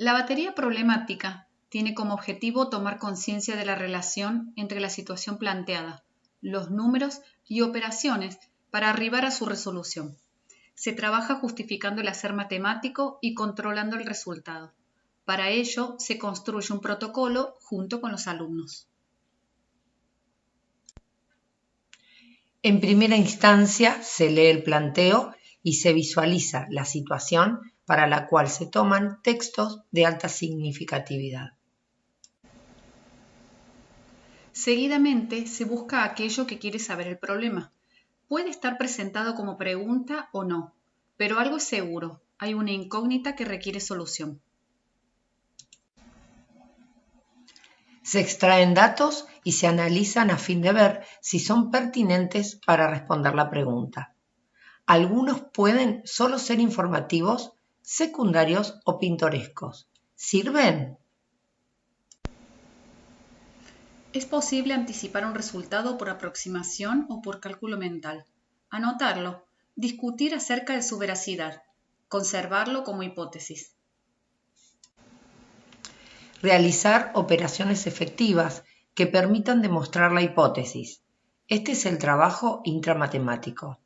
La batería problemática tiene como objetivo tomar conciencia de la relación entre la situación planteada, los números y operaciones para arribar a su resolución. Se trabaja justificando el hacer matemático y controlando el resultado. Para ello se construye un protocolo junto con los alumnos. En primera instancia se lee el planteo y se visualiza la situación para la cual se toman textos de alta significatividad. Seguidamente se busca aquello que quiere saber el problema. Puede estar presentado como pregunta o no, pero algo es seguro, hay una incógnita que requiere solución. Se extraen datos y se analizan a fin de ver si son pertinentes para responder la pregunta. Algunos pueden solo ser informativos, secundarios o pintorescos. ¿Sirven? Es posible anticipar un resultado por aproximación o por cálculo mental, anotarlo, discutir acerca de su veracidad, conservarlo como hipótesis. Realizar operaciones efectivas que permitan demostrar la hipótesis. Este es el trabajo intramatemático.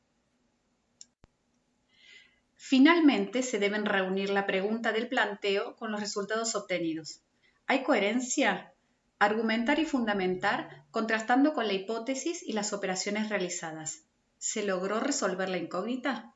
Finalmente, se deben reunir la pregunta del planteo con los resultados obtenidos. ¿Hay coherencia? Argumentar y fundamentar contrastando con la hipótesis y las operaciones realizadas. ¿Se logró resolver la incógnita?